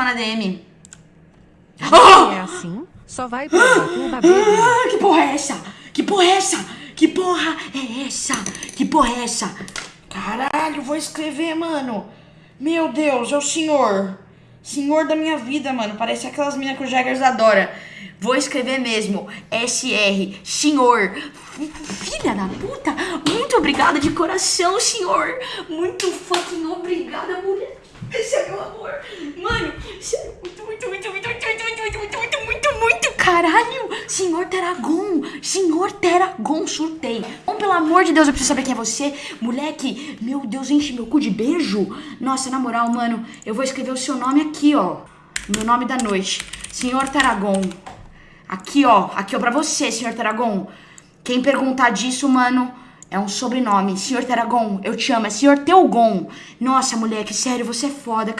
chamar na DM. É assim? Só vai babê Ah, que porra é essa? Que porra é essa? Que porra é essa? Que porra é essa? Caralho, vou escrever, mano. Meu Deus, é o senhor. Senhor da minha vida, mano. Parece aquelas minas que o Jaggers adora. Vou escrever mesmo. SR, senhor. Filha da puta. Muito obrigada de coração, senhor. Muito fucking obrigada, mulher. Esse é meu amor. Mano, sério, muito, muito, muito, muito, muito, muito, muito, muito, muito, muito, muito. Caralho, senhor Teragon. Senhor Teragon, surtei. Bom, pelo amor de Deus, eu preciso saber quem é você. Moleque, meu Deus, enche meu cu de beijo. Nossa, na moral, mano, eu vou escrever o seu nome aqui, ó. Meu nome da noite. Senhor Teragon. Aqui, ó. Aqui, ó, pra você, senhor Teragon. Quem perguntar disso, mano, é um sobrenome. Senhor Teragon, eu te amo. É senhor Teogon. Nossa, moleque, sério, você é foda.